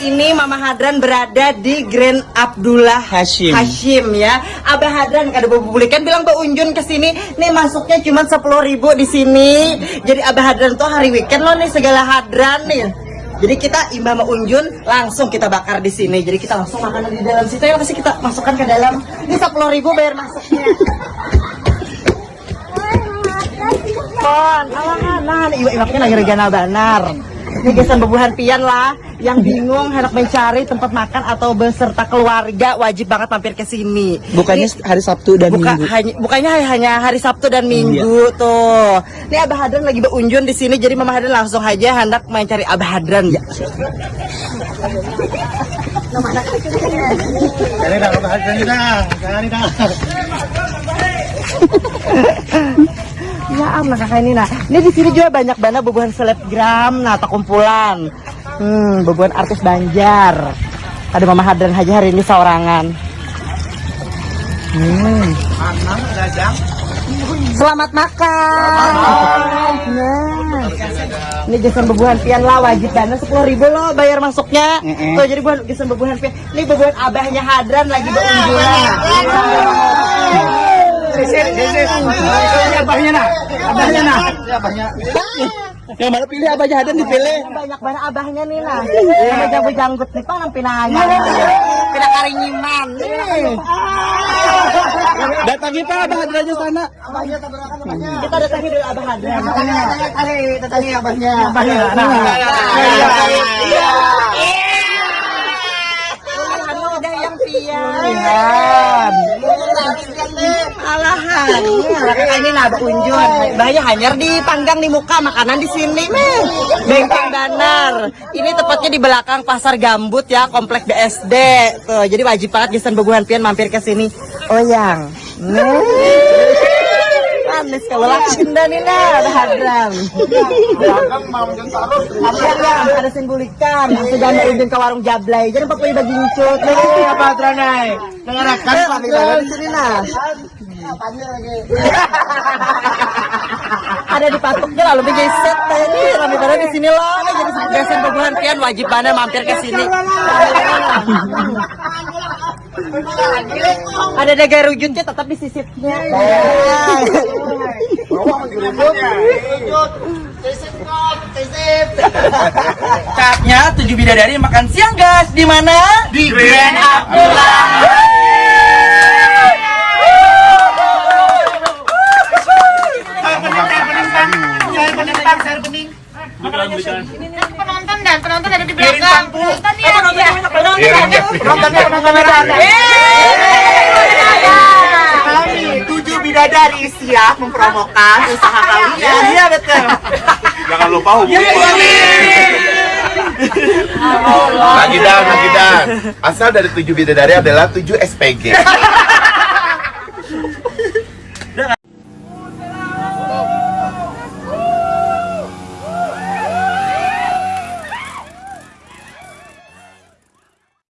Hadran berada di Grand Abdullah Hashim. Hashim ya. Abah Hadran kada bubulikan bilang Mbak Unjun ke sini. Nih masuknya cuma 10.000 di sini. Jadi Abah Hadran tuh hari weekend loh nih segala Hadran nih. Jadi kita imbah sama Unjun langsung kita bakar di sini. Jadi kita langsung makanan di dalam situ ya pasti kita masukkan ke dalam. Ini 10.000 bayar masuknya. Kon, alangan, nah, iwak-iwaknya lagi regana banar. Ini gesan bebuhan pian lah, yang bingung hendak mencari tempat makan atau beserta keluarga wajib banget mampir ke sini. Bukannya Ini- hari Sabtu dan Buka, Minggu. hanya, bukannya hanya hari Sabtu dan Minggu tuh. Ini Abah Hadran lagi berunjun di sini, jadi Mama Hadran langsung aja hendak mencari Abah Hadran. Ya. Cari dah, cari dah, cari dah. Ya aman kakak ini nah. Ini di sini juga banyak banget bebuhan selebgram, nah atau kumpulan. Hmm, bebuhan artis Banjar. Ada Mama Hadran aja hari ini seorangan. Hmm. Selamat makan. Nah, ini jasan bebuhan pian lah wajib dana sepuluh ribu loh bayar masuknya. Tuh jadi bukan jasan bebuhan pian. Ini bebuhan abahnya Hadran lagi berunjulan. Abahnya nah, abahnya nah. Yang mana pilih abah jahadan dipilih. banyak banget abahnya nih nah sama jago janggut nih pak nampi nanya pina karingiman nih Datangi pak abah aja sana. kita datangi dulu abah Hadran Cari, cari abahnya. abahnya Iya. Anu udah yang pian alahan kakak ini nah unjun bahaya hanyar dipanggang di muka makanan di sini. Nih bengkeng danar ini tepatnya di belakang pasar gambut ya komplek BSD tuh jadi wajib banget gesan beguhan pian mampir ke sini. Oh yang. Manis kalau lakin dan ini ada hadram. Apa yang ada simbulikan sudah ada izin ke warung jablay. Jadi pakai bagi ncut Ini apa Tranai? Dengarkan Pak di sini nah ada di patoknya lalu bikin set tadi rame banget di sini loh jadi bebuhan pian wajib banget mampir ke sini ada negara rujutnya tetap di sisipnya Saatnya tujuh bidadari makan siang guys. Di mana? Di Grand Abdullah. Penonton dan penonton ada di belakang. Penonton ya. Penontonnya penonton ada. Kami tujuh bidadari siap mempromokan usaha kalian. Iya betul. Jangan lupa hubungi Lagi dan, lagi dan. Asal dari tujuh bidadari adalah tujuh SPG.